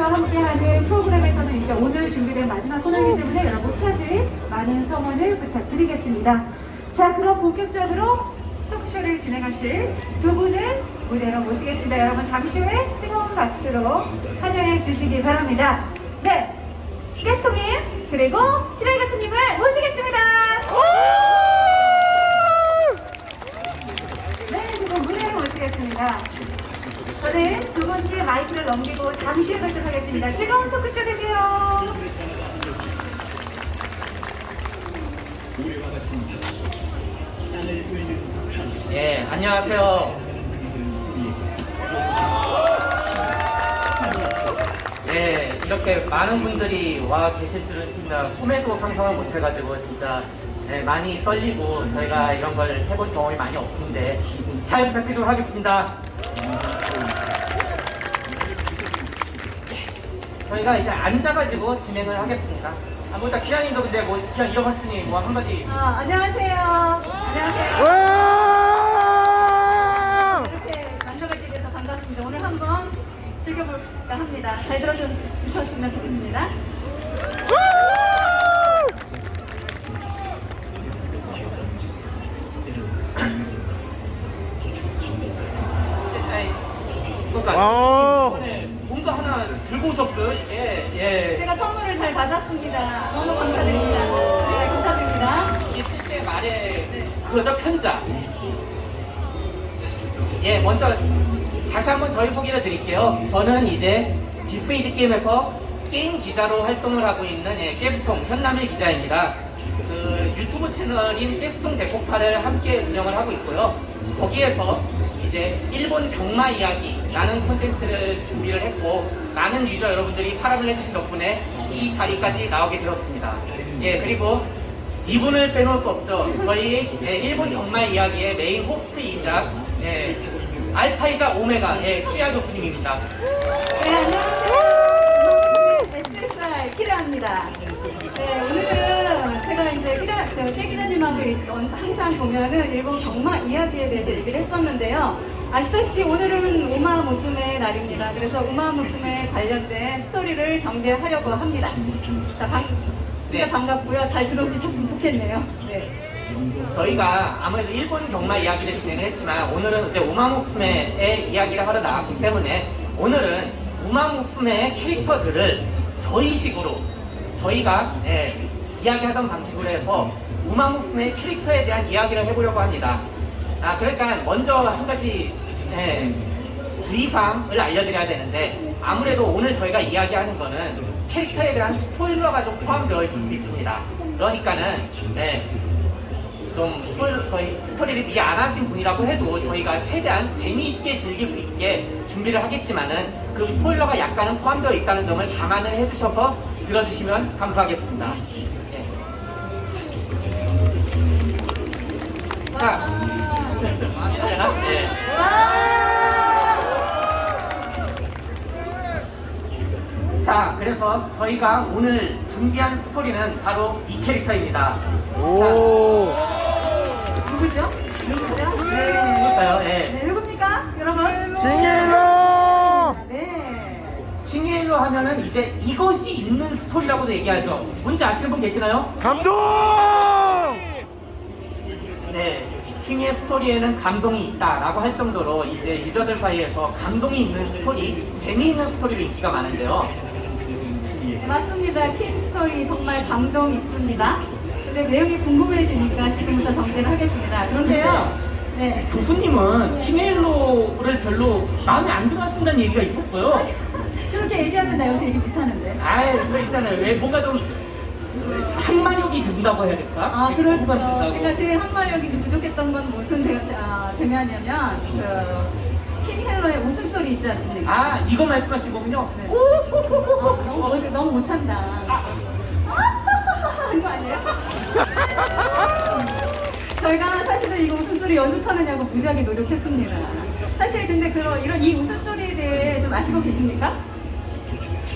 씨와 함께하는 프로그램에서는 이제 오늘 준비된 마지막 코너이기 때문에 여러분 끝까지 많은 성원을 부탁드리겠습니다. 자, 그럼 본격적으로 토크쇼를 진행하실 두 분을 무대로 모시겠습니다. 여러분 잠시 후에 뜨거운 박수로 환영해 주시기 바랍니다. 네, 게스트님 그리고 희라이 가수님을 모시겠습니다. 네, 지금 무대로 모시겠습니다. 저는 두 분께 마이크를 넘기고 잠시 후에 뵙도록 하겠습니다. 즐거운 토크쇼 되세요. 예, 안녕하세요. 네, 이렇게 많은 분들이 와 계실 줄은 진짜 꿈에도 상상을 못 해가지고 진짜 네, 많이 떨리고 저희가 이런 걸 해본 경험이 많이 없는데 잘 부탁드리도록 하겠습니다. 저희가 이제 앉아가지고 진행을 하겠습니다. 아, 먼저 기아님도 근데 뭐 기아 일어섰으니 뭐 한마디 아, 안녕하세요. 안녕하세요. 와! 이렇게 만나뵙게 돼서 반갑습니다. 오늘 한번 즐겨볼까 합니다. 잘 들어주셨으면 좋겠습니다. 에이, 그러니까 와. 이번에 뭔가 오셨어요? 예, 예. 제가 선물을 잘 받았습니다. 너무 감사드립니다. 네, 감사드립니다. 이 실제 말의 그거죠 편자. 예, 먼저 다시 한번 저희 소개를 드릴게요. 저는 이제 디스이즈게임에서 게임 기자로 활동을 하고 있는 예, 깨쓰통 현남일 기자입니다. 그 유튜브 채널인 깨쓰통 대폭발을 함께 운영을 하고 있고요. 거기에서 이제 일본 경마 이야기 라는 콘텐츠를 준비를 했고 많은 유저 여러분들이 사랑을 해주신 덕분에 이 자리까지 나오게 되었습니다. 예, 그리고 이분을 빼놓을 수 없죠. 저희 예, 일본 경마 이야기의 메인 호스트이자 예, 알파이자 오메가 예, 키라 교수님입니다. 네, 안녕하세요. SSR 키라입니다. 네, 오늘은 제가 이제 키라, 저 태기자님하고 있던 항상 보면은 일본 경마 이야기에 대해서 얘기를 했었는데요. 아시다시피 오늘은 우마 무스메 날입니다. 그래서 우마 무스메 관련된 스토리를 전개하려고 합니다. 자, 반, 진짜 네. 반갑고요. 잘 들어주셨으면 좋겠네요. 네. 저희가 아무래도 일본 경마 이야기를 진행을 했지만 오늘은 이제 우마무스메의 이야기를 하러 나왔기 때문에 오늘은 우마무스메의 캐릭터들을 저희식으로 저희가 예, 이야기하던 방식으로 해서 우마무스메의 캐릭터에 대한 이야기를 해보려고 합니다. 아 그러니까 먼저 한 가지 예, 주의사항을 알려드려야 되는데 아무래도 오늘 저희가 이야기하는 거는 캐릭터에 대한 스포일러가 좀 포함되어 있을 수 있습니다. 그러니까는 네, 좀 스토리를 이해 안 하신 분이라고 해도 저희가 최대한 재미있게 즐길 수 있게 준비를 하겠지만은 그 스포일러가 약간은 포함되어 있다는 점을 감안을 해주셔서 들어주시면 감사하겠습니다. 예. 자, 되나? 네. 자, 그래서 저희가 오늘 준비한 스토리는 바로 이 캐릭터입니다. 오. 누구죠? 누구죠? 네. 누굴까요? 예. 네, 누굽니까? 여러분? 킹 헤일로! 네. 킹 헤일로 하면은 이제 이것이 있는 스토리라고도 얘기하죠. 뭔지 아시는 분 계시나요? 감동! 네. 킹의 스토리에는 감동이 있다라고 할 정도로 이제 유저들 사이에서 감동이 있는 스토리, 재미있는 스토리로 인기가 많은데요. 네, 맞습니다. 킹 스토리 정말 감동 있습니다. 근데 내용이 궁금해지니까 지금부터 정리를 하겠습니다. 그런데요. 네. 교수님은 킹헬로를 별로 마음에 안 들어 하신다는 얘기가 있었어요. 그렇게 얘기하면 나 여기서 얘기 못하는데. 아이, 그거 있잖아요. 왜 뭔가 좀 한마력이 든다고 해야 될까? 아, 그렇죠. 제가 제일 한마력이 좀 부족했던 건 무슨 대, 아, 대면이냐면, 그, 킹 헬로의 웃음소리 있지 않습니까? 아, 이거 말씀하신 거군요? 네. 오, 오, 오, 오, 오. 너무, 못- 너무 못한다. 아, 이거 아니에요? 저희가 사실은 이거 웃음소리 연습하느냐고 무지하게 노력했습니다. 사실 근데 그런 이런 이 웃음소리에 대해 좀 아시고 계십니까?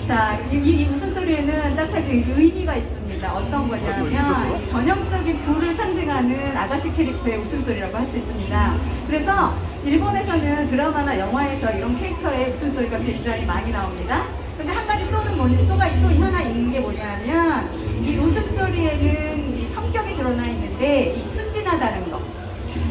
자, 이, 이- 이 웃음소리에는 딱 가지 의미가 있습니다. 어떤 거냐면 전형적인 부를 상징하는 아가씨 캐릭터의 웃음소리라고 할 수 있습니다. 그래서 일본에서는 드라마나 영화에서 이런 캐릭터의 웃음소리가 굉장히 많이 나옵니다. 근데 한 가지 뭐냐, 또가 또 하나 있는 게 뭐냐면 이 우스갯소리에는 이 성격이 드러나 있는데 이 순진하다는 거.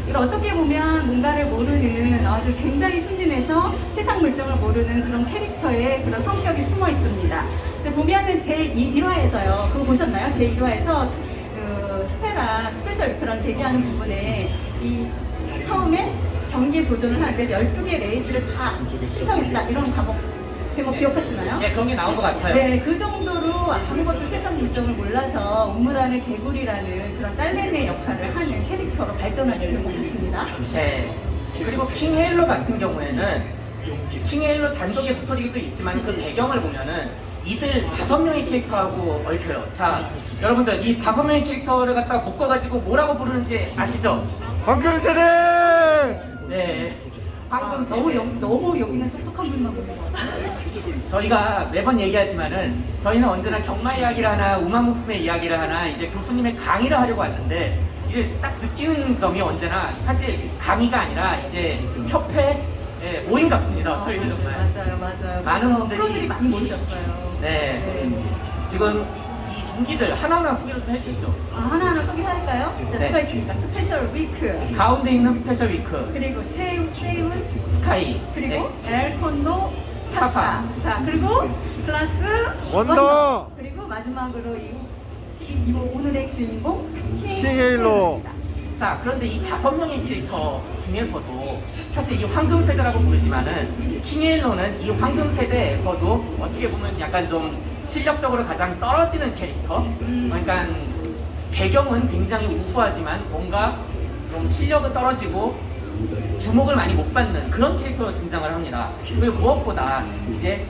이걸 어떻게 보면 뭔가를 모르는 아주 굉장히 순진해서 세상 물정을 모르는 그런 캐릭터의 그런 성격이 숨어 있습니다. 근데 보면은 제 1화에서요. 그거 보셨나요? 제 1화에서 그 스페라 스페셜 위크랑 대기하는 부분에 이 처음에 경기에 도전을 하는데 12개 레이스를 다 신청했다 이런 과목 대목 기억하시나요? 예, 그런 게 나온 것 같아요. 네, 그 정도로 아무것도 세상 물정을 몰라서 우물 안의 개구리라는 그런 딸내미의 역할을 하는 캐릭터로 발전하게 된것 같습니다. 네. 그리고 킹 헤일로 같은 경우에는 킹 헤일로 단독의 스토리도 있지만 그 배경을 보면은 이들 다섯 명의 캐릭터하고 얽혀요. 자, 여러분들 이 다섯 명의 캐릭터를 갖다 묶어가지고 뭐라고 부르는지 아시죠? 황금 세대! 네. 황금 너무 세대. 여, 너무 여기는 똑똑한 분만 보는 것 같아요. 저희가 매번 얘기하지만은 저희는 언제나 경마 이야기를 하나 우마무스메 이야기를 하나 이제 교수님의 강의를 하려고 하는데 이제 딱 느끼는 점이 언제나 사실 강의가 아니라 이제 협회 예, 모임 같습니다. 저희는 정말. 맞아요, 맞아요. 많은 그래서 분들이 프로들이 많이 모이셨어요. 네. 지금 이 동기들 하나하나 소개를 좀 해주시죠. 아, 하나하나 소개할까요? 자, 네. 누가 있습니까? 스페셜 위크, 가운데 있는 스페셜 위크, 그리고 세이운, 세이운, 스카이, 그리고 네. 엘 콘도르 파사. 파사. 자, 그리고 그래스 원더. 그리고 마지막으로 이, 이, 이 오늘의 주인공 킹 킹헤일로. 자, 그런데 이 다섯 명의 캐릭터 중에서도 사실 이 황금 세대라고 부르지만은 킹에일로는 이 황금 세대에서도 어떻게 보면 약간 좀 실력적으로 가장 떨어지는 캐릭터. 그러니까 배경은 굉장히 우수하지만 뭔가 좀 실력은 떨어지고 주목을 많이 못 받는 그런 캐릭터로 등장을 합니다. 그리고 무엇보다 이제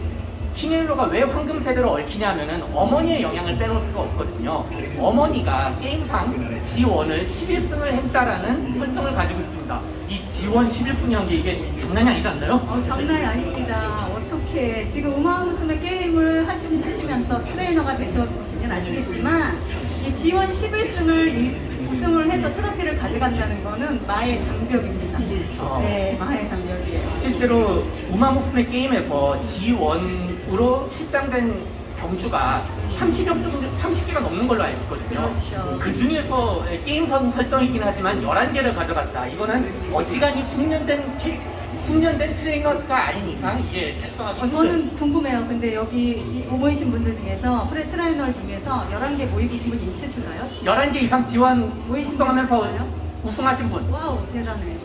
킹헬로가 왜 황금 세대로 얽히냐면은 어머니의 영향을 빼놓을 수가 없거든요. 어머니가 게임상 G1을 11승을 했다라는 설정을 가지고 있습니다. 이 G1 11승이라는 게 이게 장난이 아니지 않나요? 어, 장난이 아닙니다. 어떻게 지금 우마무스메 게임을 하시, 하시 면서 트레이너가 되셔보시면 아시겠지만 이 G1 11승을 우승을 해서 트로피를 가져간다는 거는 마의 장벽입니다. 어. 네, 마의 장벽이에요. 실제로 우마무스메 게임에서 G1으로 실장된 경주가 30여 정도, 30개가 넘는 걸로 알고 있거든요. 그렇죠. 그 중에서 게임 선 설정이긴 하지만 11개를 가져갔다. 이거는 어지간히 숙련된 캐- 숙련된 트레이너가 아닌 이상 이게 달성하기 어, 저는 궁금해요. 근데 여기 이 모이신 분들 중에서 프레 트레이너 중에서 11개 모이신 분 있으신가요? 11개 이상 지원 모이신 숙성하면서 분 있어요? 우승하신 분. 와우, 대단해.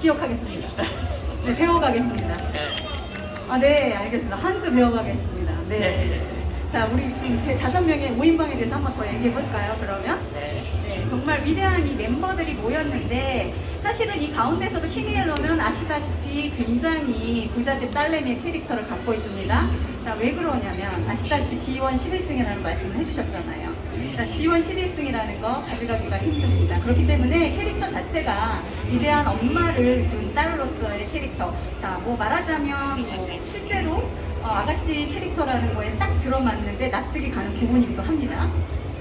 기억하겠습니다. 네, 배워가겠습니다. 네. 아, 네, 알겠습니다. 한 수 배워가겠습니다. 네. 네. 자, 우리 이제 다섯 명의 모임방에 대해서 한번 더 얘기해 볼까요, 그러면? 네. 네, 정말 위대한 이 멤버들이 모였는데 사실은 이 가운데서도 킹이엘로는 아시다시피 굉장히 부잣집 딸내미의 캐릭터를 갖고 있습니다. 자, 왜 그러냐면 아시다시피 G1 11승이라는 말씀을 해주셨잖아요. 자, G1 11승이라는 거 가져가기가 힘듭니다. 그렇기 때문에 캐릭터 자체가 위대한 엄마를 둔 딸로서의 캐릭터. 자, 뭐 말하자면 뭐 실제로 어, 아가씨 캐릭터라는 거에 딱 들어맞는데 납득이 가는 부분이기도 합니다.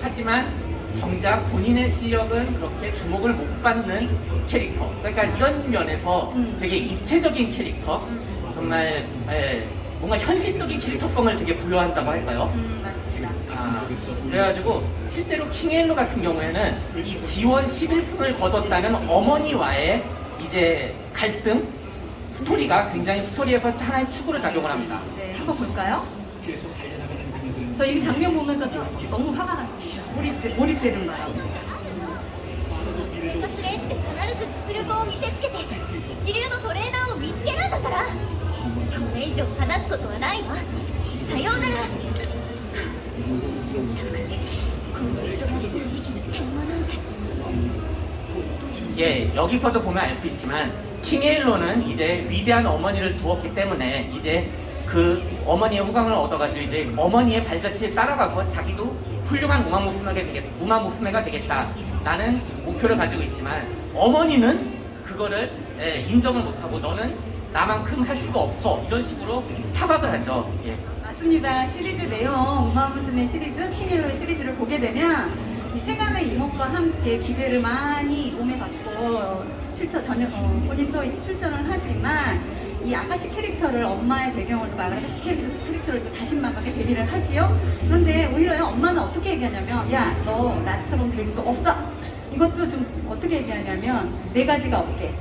하지만 정작 본인의 실력은 그렇게 주목을 못 받는 캐릭터. 그러니까 이런 면에서 음. 되게 입체적인 캐릭터, 정말 예, 뭔가 현실적인 캐릭터성을 되게 부여한다고 할까요? 음, 맞습니다. 아, 그래가지고 실제로 킹헬로 같은 경우에는 이 지원 11승을 거뒀다는 어머니와의 이제 갈등 스토리가 굉장히 스토리에서 하나의 축으로 작용을 합니다. 한번 볼까요? 저 이 장면 보면서 너무 화가 났습니다. 몰입, 몰입되는 거예요. 예, 여기서도 보면 알 수 있지만 킹에일로는 이제 위대한 어머니를 두었기 때문에 이제 그 어머니의 후광을 얻어가지고 이제 어머니의 발자취에 따라가서 자기도 훌륭한 우마 무스메가 되겠, 우마 무스메가 되겠다 라는 목표를 가지고 있지만 어머니는 그거를 예, 인정을 못하고 너는 나만큼 할 수가 없어 이런 식으로 타박을 하죠. 예. 맞습니다. 시리즈 내용, 우마 무스메 시리즈, 킹일로의 시리즈를 보게 되면 이 세간의 이목과 함께 기대를 많이 몸에 받고 출전 전혀 어, 본인도 출전을 하지만 이 아가씨 캐릭터를 엄마의 배경을 두고 아가씨 캐릭- 캐릭터를 두고 자신만하게 데뷔를 하지요. 그런데 오히려 엄마는 어떻게 얘기하냐면 야 너 나처럼 될 수 없어. 이것도 좀 어떻게 얘기하냐면 네 가지가 없게.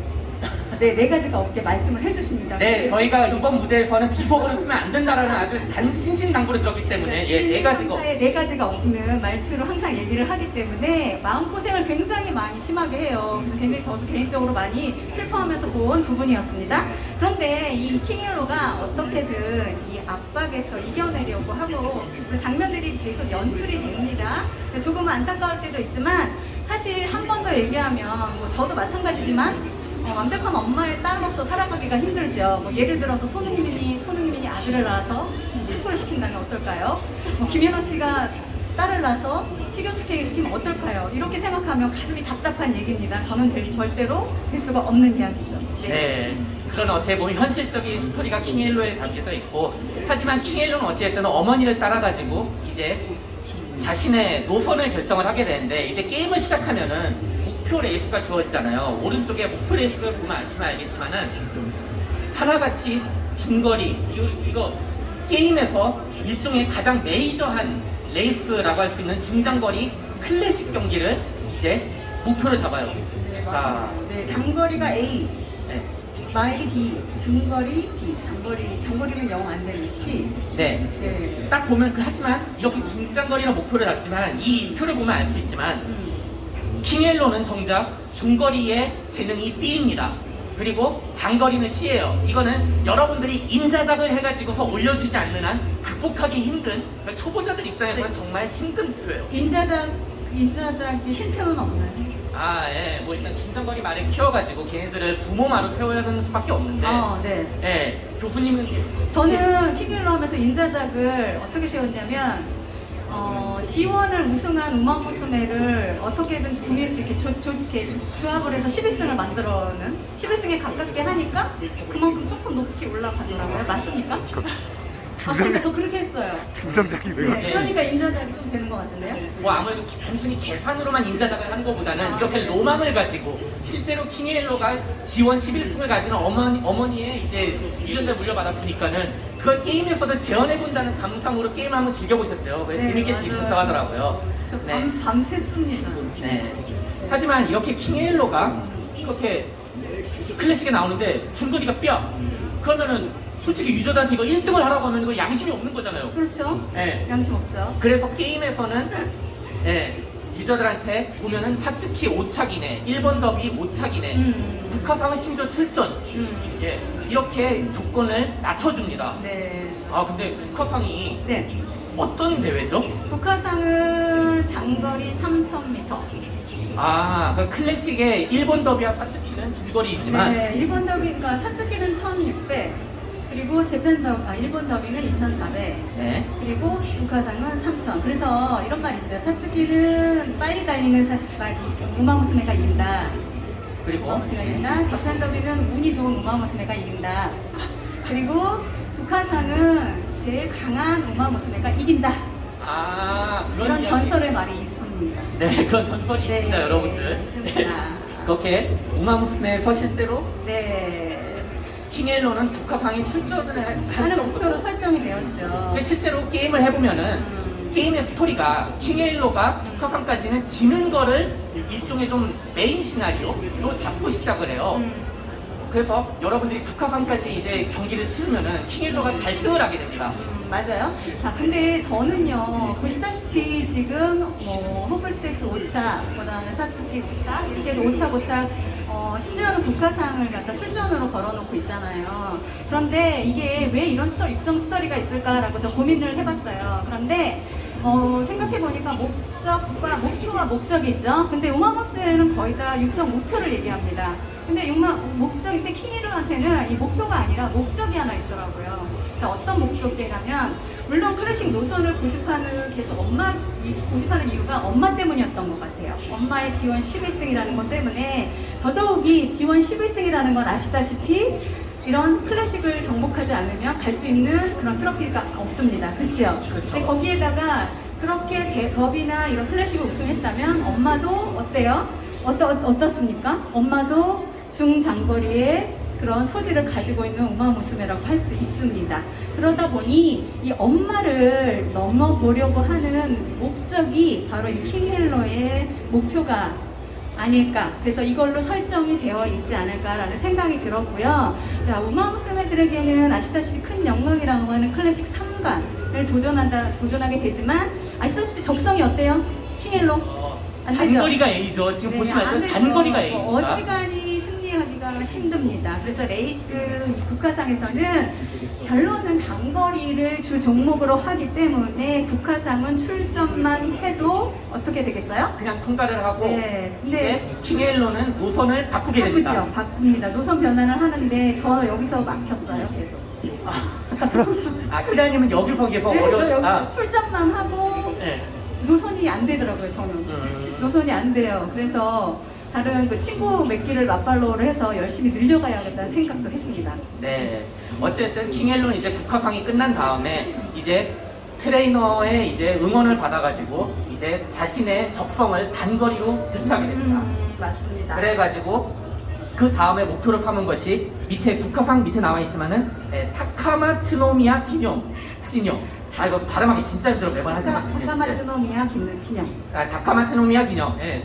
네, 네 가지가 없게 말씀을 해주십니다. 네, 저희가 이번 무대에서는 비속어를 쓰면 안 된다라는 아주 단 신신당부를 들었기 때문에 예, 네 가지가 회사에 네 가지가 없는 말투로 항상 얘기를 하기 때문에 마음고생을 굉장히 많이 심하게 해요. 그래서 굉장히 저도 개인적으로 많이 슬퍼하면서 본 부분이었습니다. 그런데 이 킹힐로가 어떻게든 이 압박에서 이겨내려고 하고 그 장면들이 계속 연출이 됩니다. 조금 안타까울 때도 있지만 사실 한 번 더 얘기하면 뭐 저도 마찬가지지만 어, 완벽한 엄마의 딸로서 살아가기가 힘들죠. 뭐 예를 들어서 손흥민이 손흥민이 아들을 낳아서 축구를 시킨다면 어떨까요? 뭐 김연아 씨가 딸을 낳아서 피겨스케이트 시키면 어떨까요? 이렇게 생각하면 가슴이 답답한 얘기입니다. 저는 될, 절대로 될 수가 없는 이야기죠. 네. 그런 어떻게 보면 현실적인 스토리가 킹 헤일로에 담겨져 있고 하지만 킹 헤일로는 어찌됐든 어머니를 따라가지고 이제 자신의 노선을 결정을 하게 되는데 이제 게임을 시작하면은 목표 레이스가 주어지잖아요. 오른쪽에 목표 레이스를 보면 아시면 알겠지만은 하나같이 중거리 이거, 게임에서 일종의 가장 메이저한 레이스라고 할 수 있는 중장거리 클래식 경기를 이제 목표를 잡아요. 자, 네, 장거리가 A, 네. 마일이 B, 중거리 B, 장거리 장거리는 영 안 되는 C. 네. 네. 딱 보면 그 하지만 이렇게 중장거리로 목표를 잡지만 이 표를 보면 알 수 있지만 음. 킹 헤일로는 정작 중거리의 재능이 B입니다. 그리고 장거리는 C예요. 이거는 여러분들이 인자작을 해가지고서 올려주지 않는 한 극복하기 힘든 그러니까 초보자들 입장에서는 정말 힘든 표예요. 인자작 인자작이 힌트는 없나요? 아, 예. 뭐 일단 중장거리 말을 키워가지고 걔네들을 부모마로 세워야 하는 수밖에 없는데 어, 네. 예. 교수님은 저는 킹일로 하면서 인자작을 어떻게 세웠냐면 어, 지원을 우승한 어떻게든 이렇게 조, 조, 이렇게 조합을 해서 11승을 만들어는 11승에 가깝게 하니까 그만큼 조금 높게 올라가더라고요. 맞습니까? 맞습니까? 저 그렇게 했어요. 중상작이 왜 네, 그러니까 인자작이 좀 되는 것 같은데요? 뭐 아무래도 기- 단순히 계산으로만 인자작을 하는 것보다는 이렇게 로망을 가지고 실제로 킹헬로가 지원 11승을 가진 어머니, 어머니의 이제 유전자를 물려받았으니까는 그걸 게임에서도 재현해본다는 감상으로 게임을 한번 즐겨보셨대요. 그래서 재밌게 네, 맞아요. 즐기셨다고 하더라고요. 저 네. 밤, 밤샜습니다. 네. 하지만 이렇게 킹헬로가 이렇게 클래식에 나오는데 중거리가 뼈. 그러면은 솔직히 유저들한테 이거 1등을 하라고 하면 이거 양심이 없는 거잖아요. 그렇죠? 네. 양심 없죠. 그래서 게임에서는 예, 유저들한테 보면은 사츠키 5착이네, 1번 더비 5착이네, 음. 국화상은 심지어 출전. 음. 예, 이렇게 조건을 낮춰줍니다. 네. 아, 근데 국화상이 네. 어떤 대회죠? 북한상은 장거리 3,000m. 아, 그 클래식의 1번 더비와 사츠키는 중거리이지만, 네, 일본 더비가 사츠키는 1,600. 그리고 재팬 더, 아, 일본 더비는 2,400. 네. 그리고 북한상은 3,000. 그래서 이런 말이 있어요. 사츠키는 빨리 달리는 사츠키, 우마무스메가 이긴다. 그리고, 우마무스메가 이긴다. 재팬 더비는 운이 좋은 우마무스메가 이긴다. 그리고 북한상은 제일 강한 우마무스메가 이긴다. 아, 그런 이야기. 전설의 말이 있습니다. 네, 그런 전설이 네, 있습니다, 여러분들. 있습니다. 그렇게 우마무스메에서 실제로 네. 킹헬로는 국화상에 출전을 할 하는 목표로 설정이 되었죠. 실제로 게임을 해보면은 음. 게임의 스토리가 킹에일로가 북화상까지는 지는 거를 일종의 좀 메인 시나리오로 잡고 시작을 해요. 음. 그래서 여러분들이 국화상까지 이제 경기를 치르면은 킹헤일로가 갈등을 하게 됩니다. 음, 맞아요. 자, 근데 저는요, 보시다시피 지금 뭐, 호프풀 스테이크스 5착, 그 다음에 사츠키 5착, 이렇게 해서 5착, 5착, 어, 심지어는 국화상을 갖다 출전으로 걸어놓고 있잖아요. 그런데 이게 왜 이런 스토리, 육성 스토리가 있을까라고 저 고민을 해봤어요. 그런데, 어, 생각해보니까 목적과, 목표와 목적이 있죠. 근데 우마무스메는 거의 다 육성 목표를 얘기합니다. 근데 육마, 목적 인데 킹이루한테는 이 목표가 아니라 목적이 하나 있더라고요. 그러니까 어떤 목적이냐면 물론 클래식 노선을 고집하는 계속 엄마 이- 고집하는 이유가 엄마 때문이었던 것 같아요. 엄마의 지원 11승이라는 것 때문에 더더욱이 지원 11승이라는 건 아시다시피 이런 클래식을 정복하지 않으면 갈 수 있는 그런 트로피가 없습니다. 그렇죠? 그렇죠. 거기에다가 그렇게 대- 더비나 이런 클래식을 우승했다면 엄마도 어때요? 어떠, 어떻습니까? 엄마도 중장거리의 그런 소질을 가지고 있는 우마무스메라고 할 수 있습니다. 그러다 보니 이 엄마를 넘어보려고 하는 목적이 바로 이 킹헬러의 목표가 아닐까. 그래서 이걸로 설정이 되어 있지 않을까라는 생각이 들었고요. 자, 우마무스메들에게는 아시다시피 큰 영광이라고 하는 클래식 3관을 도전한다, 도전하게 되지만 아시다시피 적성이 어때요? 킹헤일로? 어, 안 되죠? 단거리가 A죠. 지금 네, 보시면. 단거리가 어, A입니다. 어지간히 하기가 힘듭니다. 그래서 레이스 국화상에서는 결론은 단거리를 주 종목으로 하기 때문에 국화상은 출전만 해도 어떻게 되겠어요? 그냥 통과를 하고 네, 근데 이제 킹헤일로는 노선을 바꾸게 됩니다. 바꾸죠. 바꿉니다. 노선 변환을 하는데 저 여기서 막혔어요. 계속. 아, 키라님은 여기서 계속 네, 저 여기 어려웠다. 출전만 하고 네. 노선이 안 되더라고요. 저는. 음. 노선이 안 돼요. 그래서 다른 그 친구 몇 기를 맞팔로우를 해서 열심히 늘려가야겠다는 생각도 했습니다. 네. 어쨌든 킹헬로는 이제 국화상이 끝난 다음에 이제 트레이너의 이제 응원을 받아가지고 이제 자신의 적성을 단거리로 유치하게 됩니다. 음, 맞습니다. 그래가지고 그 다음에 목표로 삼은 것이 밑에 국화상 밑에 나와 있지만은 예, 타카마츠노미야 기념 시녀. 아 이거 발음하기 진짜 힘들어 매번 타카마츠노미야 긴- 기념. 아, 다카마츠노미야 기념. 예.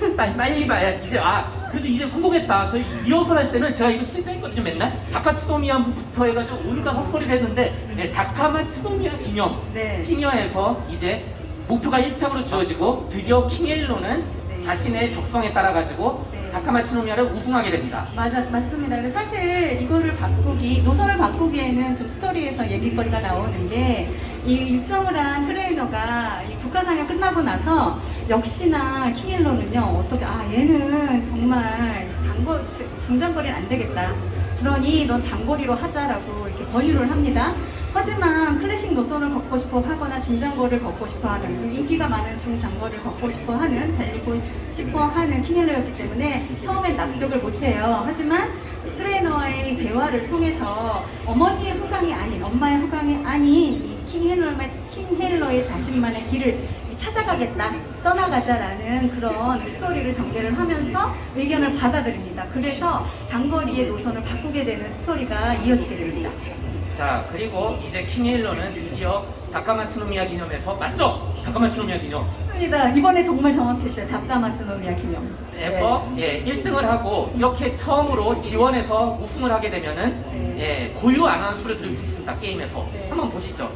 빨리 빨리 봐야 이제 아 그래도 이제 성공했다. 저희 리허설 할 때는 제가 이거 실패했거든요 맨날 다카츠노미야부터 해가지고 온갖 헛소리를 했는데 예, 다카마츠노미야 기념 네. 시니어에서 이제 목표가 1차로 주어지고 드디어 킹헬로는 네. 자신의 적성에 따라 가지고 네. 다카마츠노미야를 우승하게 됩니다. 맞아, 맞습니다. 사실 이거를 바꾸기, 노선을 바꾸기에는 좀 스토리에서 얘기거리가 나오는데, 이 육성을 한 트레이너가 이 국가상이 끝나고 나서 역시나 킹일로는요, 어떻게, 아, 얘는 정말 단거, 중장거리는 안 되겠다. 그러니 넌 단거리로 하자라고 이렇게 권유를 합니다. 하지만 클래식 노선을 걷고 싶어 하거나 중장거리를 걷고 싶어 하는 인기가 많은 중장거리를 걷고 싶어 하는 달리고 싶어 하는 킹헬러였기 때문에 처음엔 납득을 못해요. 하지만 트레이너와의 대화를 통해서 어머니의 후광이 아닌 엄마의 후광이 아닌 이 킹헬러의 킹헬러의 자신만의 길을 찾아가겠다, 써나가자라는 그런 스토리를 전개를 하면서 의견을 받아들입니다. 그래서 단거리의 노선을 바꾸게 되는 스토리가 이어지게 됩니다. 자 그리고 이제 킹헬로는 드디어 다카마츠노미야 기념에서 맞죠? 다카마츠노미야 기념 맞습니다. 이번에 정말 정확했어요. 닭가마츠노미야 기념. 에서 예, 1등을 하고 이렇게 처음으로 지원해서 우승을 하게 되면은 네. 예, 고유 아나운서를 들을 수 있습니다 게임에서 네. 한번 보시죠.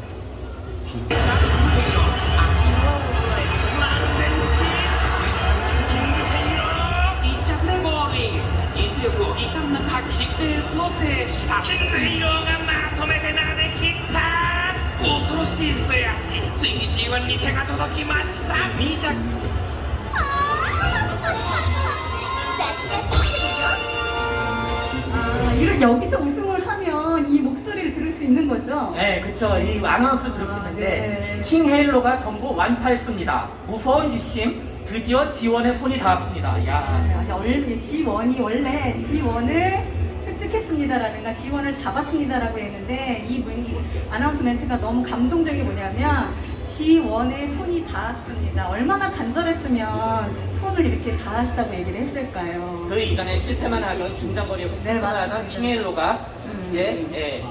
力を遺憾なく発揮しレースを制したヒーローがまとめて投げ切った恐ろしい末足ついに G1 に手が届きました2着ああ雑なシステムよ 아, 이걸 여기서 우승을 하면 이 목소리를 들을 수 있는 거죠? 네, 그쵸. 이 아나운서 들을 수 아, 있는데 네. 킹 헤일로가 전부 완파했습니다. 무서운 지심 드디어 지원의 손이 닿았습니다. 야. G1이 원래 G1을 획득했습니다라든가 G1을 잡았습니다라고 했는데 이 문- 아나운스 멘트가 너무 감동적이 뭐냐면 G1에 손이 닿았습니다. 얼마나 간절했으면 손을 이렇게 닿았다고 얘기를 했을까요? 그 이전에 실패만 하던 중장거리에서 실패만 하던 맞습니다. 킹 헤일로가 음. 이제 예,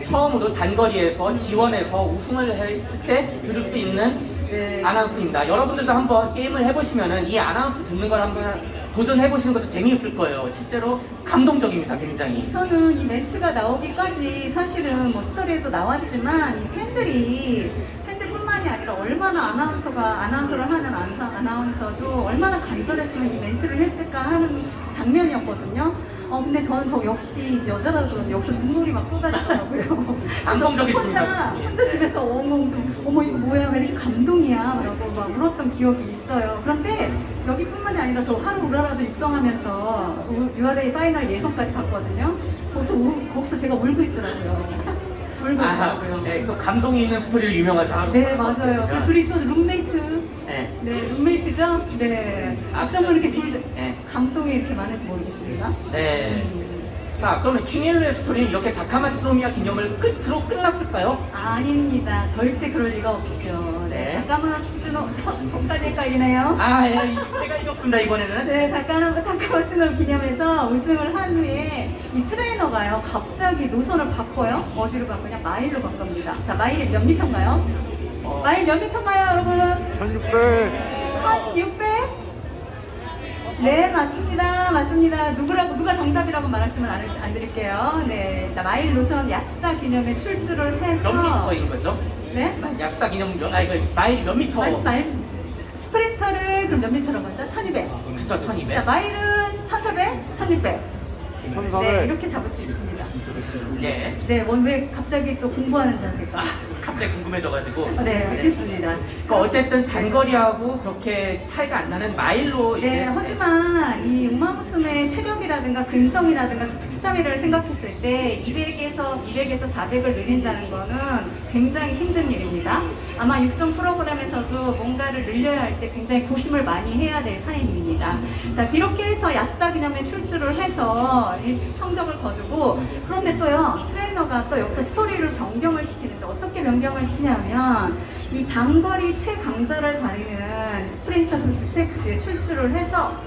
처음으로 단거리에서 지원해서 우승을 했을 때 들을 수 있는 네. 아나운서입니다. 여러분들도 한번 게임을 해보시면은 이 아나운서 듣는 걸 한번 도전해보시는 것도 재미있을 거예요. 실제로 감동적입니다, 굉장히. 저는 이 멘트가 나오기까지 사실은 뭐 스토리에도 나왔지만 이 팬들이 팬들뿐만이 아니라 얼마나 아나운서가 아나운서를 하는 아나운서, 아나운서도 얼마나 간절했으면 이 멘트를 했을까 하는 장면이었거든요. 어 근데 저는 저 역시 여자라서 그런지 역시 눈물이 막 쏟아지더라고요. 감성적이십니다. 혼자 혼자 집에서 어머 좀 어머 이거 뭐야 왜 이렇게 감동이야 라고 막 울었던 기억이 있어요. 그런데 여기뿐만이 아니라 저 하루우라라도 육성하면서 URA 파이널 예선까지 갔거든요. 거기서 우, 거기서 제가 울고 있더라고요. 울고 아, 있더라고요. 네, 또 감동이 있는 스토리를 유명하죠. 네 맞아요. 그 둘이 또 룸메이트. 네. 네 룸메이트죠. 네. 아, 어쩜 그렇게 둘 네. 감동이 이렇게 많은지 모르겠습니다. 네. 자, 그러면 킹일루의 스토리는 이렇게 다카마츠노미야 기념을 끝으로 끝났을까요? 아닙니다. 절대 그럴 리가 없죠. 네. 네. 저, 저까지 헷갈리네요. 아, 예, 제가 이겼습니다, 이번에는. 네, 다카노 타카마츠노 기념해서 우승을 한 후에 이 트레이너가요, 갑자기 노선을 바꿔요. 어디로 바꾸냐? 마일로 바꿉니다. 자, 마일이 몇 미터인가요? 어. 마일 몇 미터인가요, 여러분? 1600 1600? 네, 맞습니다. 맞습니다. 누구라고, 누가 정답이라고 말하시면 안, 안 드릴게요. 네. 자, 마일 노선 야스다 기념에 출주를 해서. 몇 미터인 거죠? 네? 야스다 기념, 몇, 아, 이거 마일이 몇 미터? 마일, 마일, 스프린터를 그럼 몇 미터로 먼저? 1200. 그쵸, 자, 1200. 마일은 1400, 1600. 1400 네, 이렇게 잡을 수 있습니다. 네. 네, 원왜 갑자기 또 공부하는 자세가? 아, 갑자기 궁금해져가지고. 네, 알겠습니다. 그 어쨌든 단거리하고 그렇게 차이가 안 나는 마일로 네, 하지만 이 우마무스메의 체력이라든가 근성이라든가 스타미를 생각했을 때 200에서 200에서 400을 늘린다는 거는 굉장히 힘든 일입니다. 아마 육성 프로그램에서도 뭔가를 늘려야 할 때 굉장히 고심을 많이 해야 될 타임입니다. 자, 이렇게 해서 야스다 기념에 출주를 해서 이 성적을 거두고 그런데 또요 트레이너가 또 여기서 스토리를 변경을 시키는데 어떻게 변경 을 시키냐면 이 단거리 최강자를 가리는 스프린터스 스테이크스에 출주를 해서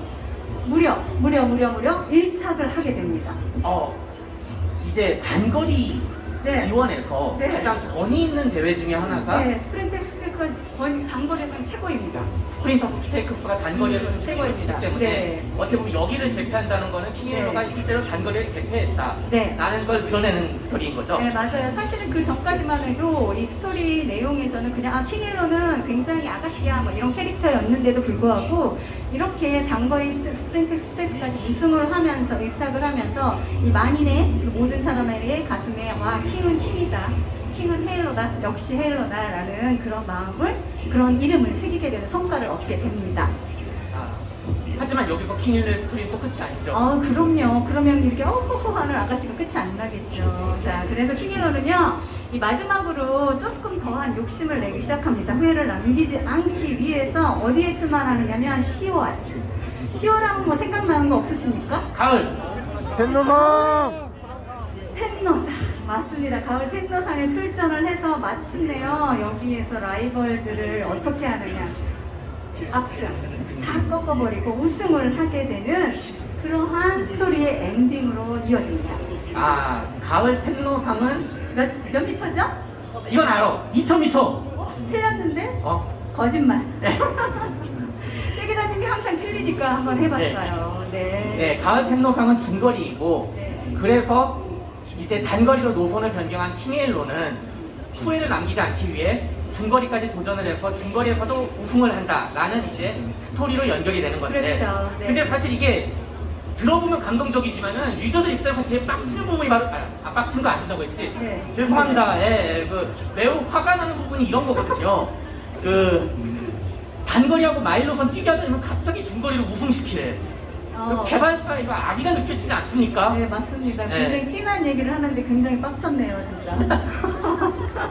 무려 무려 무려 무려 1착을 하게 됩니다. 어 이제 단거리 네. 지원에서 네. 가장 권위 있는 대회 중에 하나가 네, 스프린터스 스테이크스가 거의 단거리에서는 최고입니다. 스프린터스 스테이크스가 단거리에서는 음, 최고입니다. 때문에 네. 어떻게 보면 여기를 제패한다는 거는 킹헤일로가 네. 실제로 단거리를 제패했다 네. 라는 걸 드러내는 스토리인 거죠. 네, 맞아요. 사실은 그 전까지만 해도 이 스토리 내용에서는 그냥 아, 킹헤일로는 굉장히 아가씨야 뭐 이런 캐릭터였는데도 불구하고 이렇게 스트- 스프린터스 스테이크스까지 우승을 하면서 일착을 하면서 이 만인의 그 모든 사람의 가슴에 와 킹은 킹이다. 킹은 헤일로다. 역시 헤일로다 라는 그런 마음을 그런 이름을 새기게 되는 성과를 얻게 됩니다. 자, 하지만 여기서 킹헤일로의 스토리는 또 끝이 아니죠. 아, 그럼요. 그러면 이렇게 어허허 하는 아가씨가 끝이 안 나겠죠. 자, 그래서 킹일러는요, 이 마지막으로 조금 더한 욕심을 내기 시작합니다. 후회를 남기지 않기 위해서 어디에 출마하느냐면 10월. 10월 하면 뭐 생각나는 거 없으십니까? 가을 텐노성 텐노상. 맞습니다. 가을 텐노상에 출전을 해서 마침내요, 여기에서 라이벌들을 어떻게 하느냐. 압승. 다 꺾어버리고 우승을 하게 되는 그러한 스토리의 엔딩으로 이어집니다. 아 가을 텐노상은 몇, 몇 미터죠? 이건 알아 2000m 틀렸는데? 어 거짓말. 세 기자님이 항상 틀리니까 한번 해봤어요. 네. 네, 가을 텐노상은 중거리이고 네. 그래서 이제 단거리로 노선을 변경한 킹엘로는 후회를 남기지 않기 위해 중거리까지 도전을 해서 중거리에서도 우승을 한다라는 이제 스토리로 연결이 되는 건데 그렇죠, 네. 근데 사실 이게 들어보면 감동적이지만은 유저들 입장에서 제일 빡치는 부분이 바로 아, 아 빡친 거 아닌다고 했지? 네. 죄송합니다. 예, 예, 그 매우 화가 나는 부분이 이런 거거든요. 그 단거리하고 마일로선 뛰게 하자면 갑자기 중거리를 우승시키래. 어. 그 개발사 이거 악의가 느껴지지 않습니까? 네, 맞습니다. 네. 굉장히 진한 얘기를 하는데 굉장히 빡쳤네요, 진짜.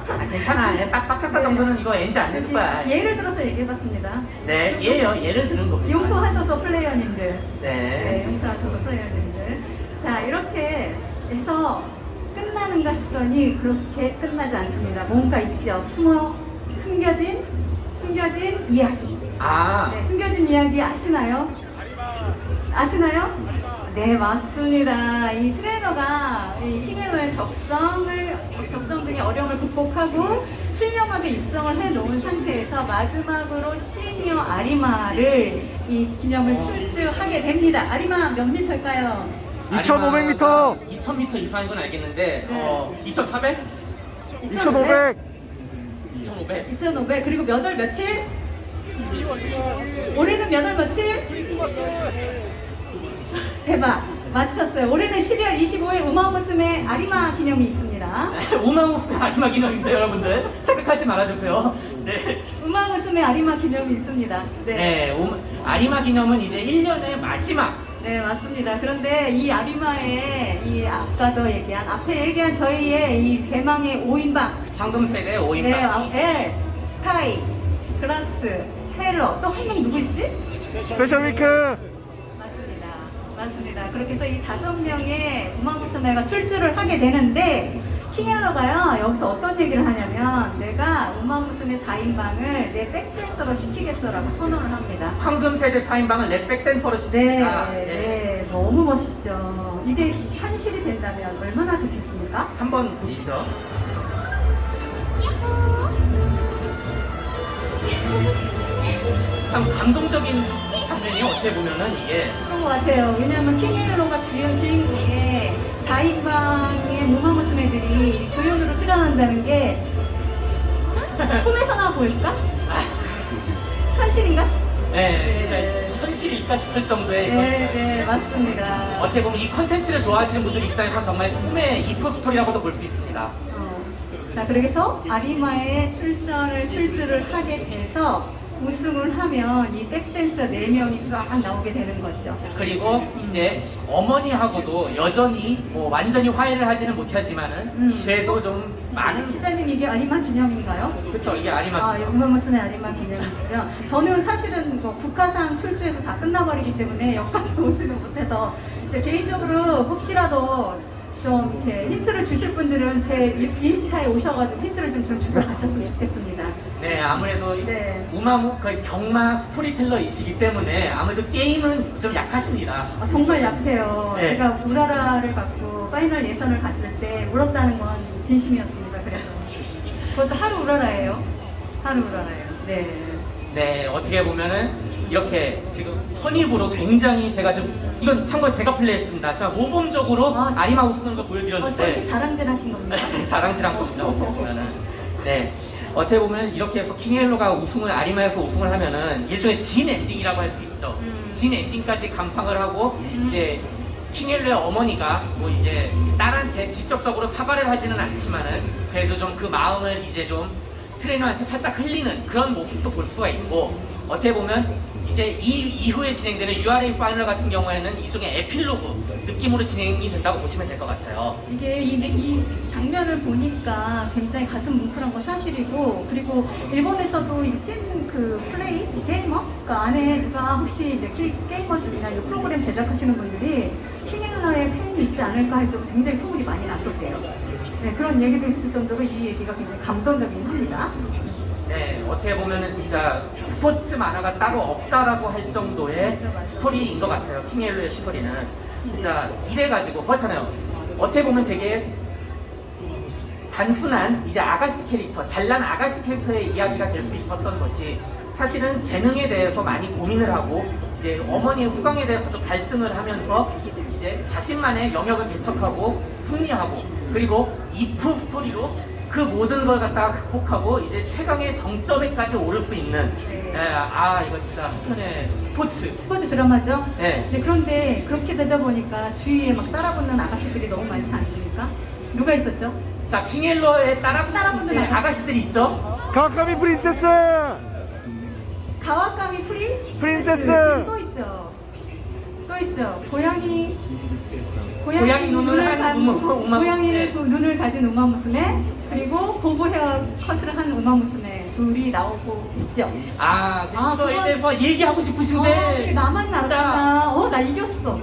아, 괜찮아. 예, 빡, 빡쳤다 정도는 이거 엔지 안 해줄 거야. 예를 들어서 얘기해봤습니다. 네, 예요. 예를 들은 겁니다. 용서하셔서 플레이어님들. 네, 네. 용서하셔서 플레이어님들. 자, 이렇게 해서 끝나는가 싶더니 그렇게 끝나지 않습니다. 뭔가 있죠. 숨어, 숨겨진, 숨겨진 이야기. 아, 네, 숨겨진 이야기 아시나요? 아시나요? 네, 맞습니다. 이 트레이너가 이 킹앤로의 적성을, 적성 등의 어려움을 극복하고 훌륭하게 육성을 해놓은 상태에서 마지막으로 시니어 아리마를 이 기념을 출주하게 됩니다. 아리마 몇 미터일까요? 2500m 2000m 이상인 건 알겠는데, 네. 어, 2400? 2500 2500? 2,500 그리고 몇 월 며칠? 올해는 몇 월 며칠? 대박 맞췄어요. 올해는 12월 25일 우마무스메 아리마 기념이 있습니다. 우마우스 아리마 기념인데 여러분들 착각하지 말아주세요. 네. 우마무스메 아리마 기념이 있습니다. 네. 네, 우- 아리마 기념은 이제 1년의 마지막 네, 맞습니다. 그런데 이 아리마의 이 아까도 얘기한 앞에 얘기한 저희의 이 대망의 5인방 황금색의 5인방. 네, 아, 엘, 스카이, 그라스, 엘 또 한 명 누구 있지? 스페셜 위크 맞습니다. 그렇게 해서 이 다섯 명의 우마무스메가 출주를 하게 되는데 킹헤일로가요 여기서 어떤 얘기를 하냐면 내가 우마무스메 4인방을 내 백댄서로 시키겠어라고 선언을 합니다. 황금 세대 4인방을 내 백댄서로 네, 시킵니다. 네, 너무 멋있죠. 이게 현실이 된다면 얼마나 좋겠습니까? 한번 보시죠. 참 감동적인 장면이 어떻게 보면은 이게 것 같아요. 왜냐하면 킹헬로가 주연 주인공의 4인방의 무마무스메들이 조연으로 출연한다는 게 꿈에서 나 보일까? 현실인가? 네, 진짜 현실일까 싶을 정도의 네, 네, 맞습니다. 어떻게 보면 이 컨텐츠를 좋아하시는 분들 입장에서 정말 꿈의 if 스토리라고도 볼 수 있습니다. 어. 자, 그래서 아리마의 출전을 출주를 하게 돼서 우승을 하면 이 백댄서 4명이 쫙 나오게 되는 거죠. 그리고 이제 어머니하고도 여전히 뭐 완전히 화해를 하지는 못하지만은 음. 그래도 좀 많은 시장님 이게 아리마 기념인가요? 그쵸 이게 아니만 아, 우마무스메 아리마 기념이고요. 저는 사실은 뭐 국화상 출주해서 다 끝나버리기 때문에 여기까지 오지는 못해서 개인적으로 혹시라도 좀 이렇게 힌트를 주실 분들은 제 인스타에 오셔가지고 힌트를 좀, 좀 주고 가셨으면 좋겠습니다. 네 아무래도 네. 우마무 그 경마 스토리텔러이시기 때문에 아무래도 게임은 좀 약하십니다. 아, 정말 약해요. 네. 제가 우라라를 갖고 파이널 예선을 갔을 때 울었다는 건 진심이었습니다. 그래서 그것도 하루우라라예요. 하루우라라예요. 네. 네 어떻게 보면은 이렇게 지금 선입으로 굉장히 제가 좀 이건 참고로 제가 플레이했습니다. 제가 모범적으로 아, 아, 리마 우스는 거 어, 보여드렸는데 저렇게 자랑질 하신 겁니까? 자랑질 한 겁니다. 어떻게 보면은. 네. 어떻게 보면 이렇게 해서 킹헬로가 우승을 아리마에서 우승을 하면은 일종의 진 엔딩이라고 할 수 있죠. 음. 진 엔딩까지 감상을 하고 이제 킹헬로의 어머니가 뭐 이제 딸한테 직접적으로 사과를 하지는 않지만은 그래도 좀 그 마음을 이제 좀 트레이너한테 살짝 흘리는 그런 모습도 볼 수가 있고 어떻게 보면 이제 이 이후에 진행되는 URA 파이널 같은 경우에는 일종의 에필로그 느낌으로 진행이 된다고 보시면 될 것 같아요. 이게 이, 이 장면을 보니까 굉장히 가슴 뭉클한 건 사실이고 그리고 일본에서도 이찐 그 플레이 게이머 그 안에 누가 혹시 이제 게- 게이머 중이나 이 프로그램 제작하시는 분들이 킹헤일로의 팬이 있지 않을까 할 정도로 굉장히 소문이 많이 났었대요. 네, 그런 얘기도 있을 정도로 이 얘기가 굉장히 감동적이긴 합니다. 네, 어떻게 보면은 진짜 스포츠 만화가 따로 없다라고 할 정도의 스토리인 것 같아요. 킹헬로의 스토리는. 진짜 이래가지고, 그렇잖아요. 어떻게 보면 되게 단순한 이제 아가씨 캐릭터, 잘난 아가씨 캐릭터의 이야기가 될 수 있었던 것이 사실은 재능에 대해서 많이 고민을 하고 이제 어머니의 후광에 대해서도 갈등을 하면서 이제 자신만의 영역을 개척하고 승리하고 그리고 if 스토리로 그 모든 걸 갖다가 극복하고 이제 최강의 정점에까지 오를 수 있는 네. 예, 아 이거 진짜 한편의 스포츠 스포츠 드라마죠? 네. 네, 그런데 그렇게 되다 보니까 주위에 막 따라붙는 아가씨들이 너무 많지 않습니까? 누가 있었죠? 자 킹헤일로의 따라 따라붙는 네, 아가씨. 아가씨들이 있죠 가와카미 프린세스 가와카미 프리? 프린세스! 또 있죠. 또 있죠. 고양이 고양이, 고양이 눈을 우마- 고양이 네. 눈을 가진 우마무스메 그리고 고보 헤어 컷을 한 우마무스메 둘이 나오고 있죠. 아 아, 그거에 그건- 대해서 얘기하고 싶으신데 어, 나만 알았구나. 어, 나 이겼어.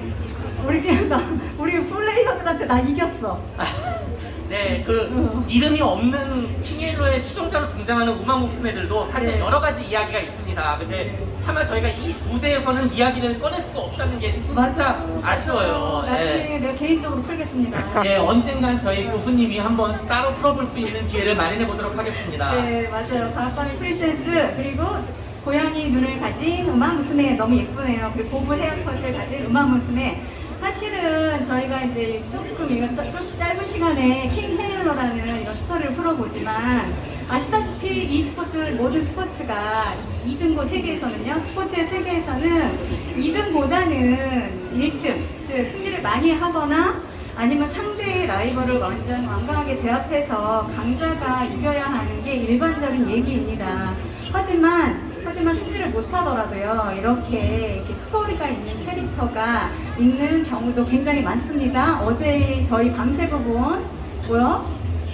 우리 그냥 나 우리 플레이어들한테 나 이겼어. 네, 그 어. 이름이 없는 킹헬로의 추종자로 등장하는 우마 무스메들도 사실 네. 여러 가지 이야기가 있습니다. 근데 차마 저희가 이 무대에서는 이야기를 꺼낼 수가 없다는 게 진짜. 아쉬워요. 네. 나중에 내가 개인적으로 풀겠습니다. 네, 언젠간 저희 교수님이 한번 따로 풀어볼 수 있는 기회를 마련해 보도록 하겠습니다. 네, 맞아요. 가와카미 프린세스 그리고 고양이 눈을 가진 우마무스메 너무 예쁘네요. 그리고 고브 헤어컷을 가진 우마무스메. 사실은 저희가 이제 조금 이거 좀 짧은 시간에 킹 헤일로라는 이런 스토리를 풀어보지만 아시다시피 이 스포츠 모든 스포츠가 2등고 세계에서는요 스포츠의 세계에서는 2등보다는 1등 즉 승리를 많이 하거나 아니면 상대의 라이벌을 완전 완강하게 제압해서 강자가 이겨야 하는 게 일반적인 얘기입니다. 하지만 하지만 승리를 못하더라도요 이렇게, 이렇게 스토리가 있는 캐릭터가 있는 경우도 굉장히 많습니다. 어제 저희 밤새고 본 뭐야?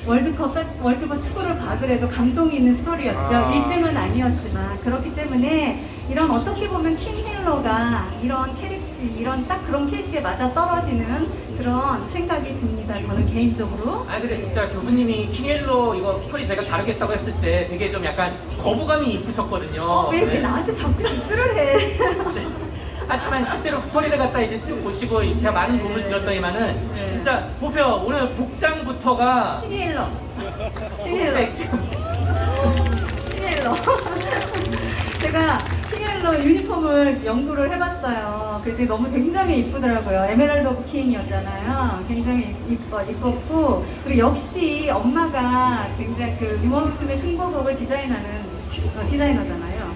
월드컵 사- 월드컵 축구를 봐그래도 감동이 있는 스토리였죠. 아. 1등은 아니었지만 그렇기 때문에 이런 어떻게 보면 킹 헤일로가 이런 캐릭 이런 딱 그런 케이스에 맞아 떨어지는 그런 생각이 듭니다. 저는 개인적으로. 아 근데 진짜 교수님이 킹헤일로 이거 스토리 제가 다루겠다고 했을 때 되게 좀 약간 거부감이 있으셨거든요. 왜, 왜 네. 나한테 자꾸 디스를 해? 하지만 실제로 스토리를 갖다 이제 쭉 보시고 제가 많은 도움을 드렸더니만은 네. 진짜 보세요 오늘 복장부터가. 네, 지금 킹 헤일로. 제가 킹 헤일로 유니폼을 연구를 해봤어요. 그때 너무 굉장히 이쁘더라고요. Emerald of King이었잖아요. 굉장히 이뻐, 이뻤고. 그리고 역시 엄마가 굉장히 그 우마무스메 승부복을 디자인하는 어, 디자이너잖아요.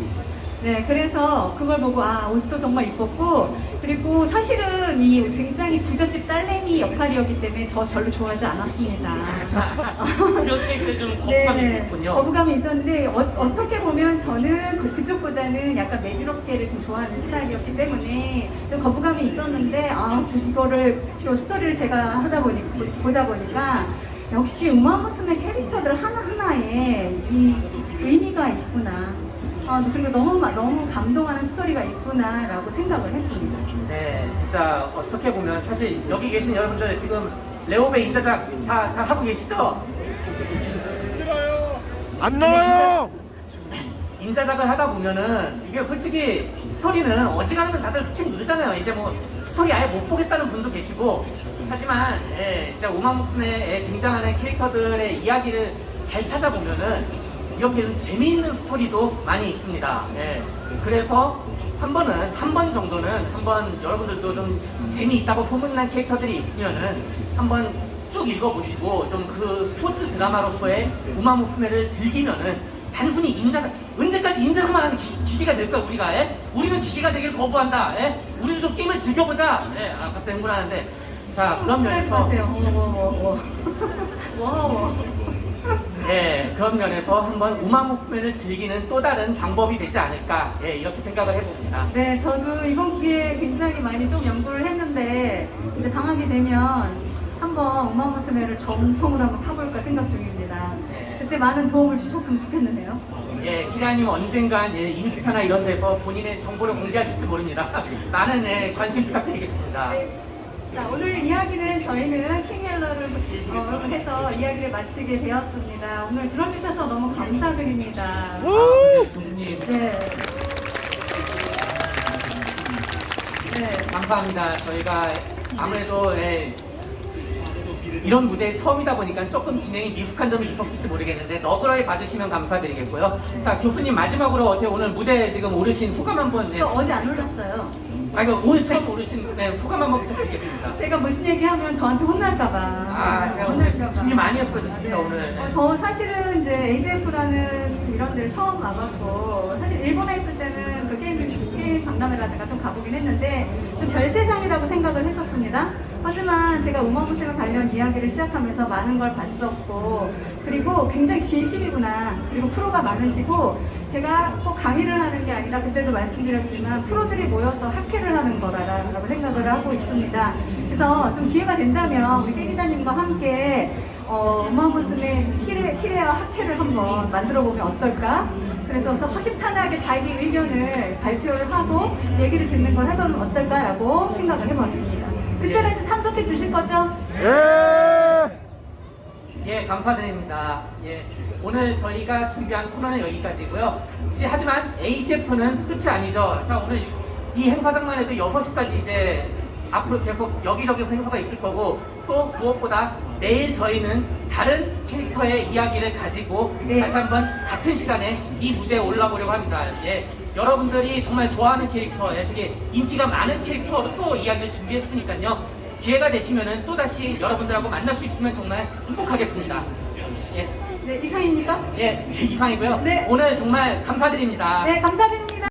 네, 그래서 그걸 보고 아 옷도 정말 이뻤고 그리고 사실은 이 굉장히 부잣집 딸내미 역할이었기 때문에 저 별로 좋아하지 않았습니다. 그렇게 그좀 거부감이 있었군요. 거부감이 있었는데 어, 떻게 보면 저는 그, 그쪽보다는 약간 매지럽게를 좀 좋아하는 스타일이었기 때문에 좀 거부감이 있었는데 아 그- 이거를 이 스토리를 제가 하다 보니 보다 보니까 역시 우마무스메 캐릭터들 하나 하나에 이 의미가 있구나. 아 그리고 너무 마- 너무 감동하는 스토리가 있구나라고 생각을 했습니다. 네, 진짜 어떻게 보면 사실 여기 계신 여러분들 지금 레오베 인자작 다 잘 하고 계시죠? 안 나와요 인자작을 하다 보면은 이게 솔직히 스토리는 어지간한 건 다들 skip 누르잖아요. 이제 뭐 스토리 아예 못 보겠다는 분도 계시고 하지만 예, 진짜 우마무스메에 등장하는 캐릭터들의 이야기를 잘 찾아보면은 이렇게 좀 재미있는 스토리도 많이 있습니다. 예, 그래서 한 번은 한 번 정도는 한번 여러분들도 좀 재미있다고 소문난 캐릭터들이 있으면은 한번 쭉 읽어보시고 좀 그 스포츠 드라마로서의 우마무스메를 즐기면은 단순히 인자작 언제까지 인자작만 하는 기, 기계가 될까 우리가 예? 우리는 기계가 되길 거부한다 예? 우리는 좀 게임을 즐겨보자 예? 아 갑자기 흥분하는데 자 그런 면에서 하세요. 워워워 워워. 예 그런 면에서 한번 우마무스메를 즐기는 또 다른 방법이 되지 않을까 예 이렇게 생각을 해봅니다 네, 저도 이번 기회에 굉장히 많이 좀 연구를 했는데 이제 당하게 되면 한번 우마무스메를 정통으로 한번 파볼까 생각 중입니다. 네. 그때 많은 도움을 주셨으면 좋겠는데요. 예 키라님 언젠간 예, 인스타나 이런 데서 본인의 정보를 공개하실지 모릅니다 많은 예, 관심 부탁드리겠습니다 네. 자, 오늘 이야기는 저희는 킹헬러를 어, 해서 이야기를 마치게 되었습니다. 오늘 들어주셔서 너무 감사드립니다. 아, 네, 교수님 네. 네. 감사합니다. 저희가 아무래도 예, 이런 무대 처음이다 보니까 조금 진행이 미숙한 점이 있었을지 모르겠는데 너그러이 봐주시면 감사드리겠고요. 자 교수님 마지막으로 어떻게 오늘 무대에 지금 오르신 소감 한번 예. 또 어제 안 올랐어요. 아 이거 오늘 처음 오르신 네, 소감 한번 부탁드리겠습니다. 제가 무슨 얘기하면 저한테 혼날까봐. 아 제가 오늘 준비 많이 했어요 진짜 오늘. 어, 저 사실은 이제 AJF라는 이런 데를 처음 와봤고 사실 일본에 있을 때는 그 게임 게임 박람회라든가 좀 가보긴 했는데 좀 별 세상이라고 생각을 했었습니다. 하지만 제가 우마무세와 관련 이야기를 시작하면서 많은 걸 봤었고 그리고 굉장히 진심이구나 그리고 프로가 많으시고 제가 꼭 강의를 하는 게 아니라 그때도 말씀드렸지만 프로들이 모여서 학회를 하는 거라고 생각을 하고 있습니다. 그래서 좀 기회가 된다면 우리 깨 기자님과 함께 어, 우마무스의 키레, 키레아 학회를 한번 만들어 보면 어떨까? 그래서 허심탄회하게 자기 의견을 발표를 하고 얘기를 듣는 걸 해보면 어떨까라고 생각을 해봤습니다. 그때는 참석해 주실 거죠? 예 예, 감사드립니다. 예, 오늘 저희가 준비한 코너는 여기까지고요. 이제 하지만 AGF는 끝이 아니죠. 자, 오늘 이 행사장만 해도 6시까지 이제 앞으로 계속 여기저기서 행사가 있을 거고 또 무엇보다 내일 저희는 다른 캐릭터의 이야기를 가지고 네. 다시 한번 같은 시간에 이 무대에 올라보려고 합니다. 예, 여러분들이 정말 좋아하는 캐릭터, 예, 되게 인기가 많은 캐릭터로 또 이야기를 준비했으니까요. 기회가 되시면은 또 다시 여러분들하고 만날 수 있으면 정말 행복하겠습니다. 예, 네, 이상입니까? 예, 이상이고요. 네. 오늘 정말 감사드립니다. 네, 감사드립니다.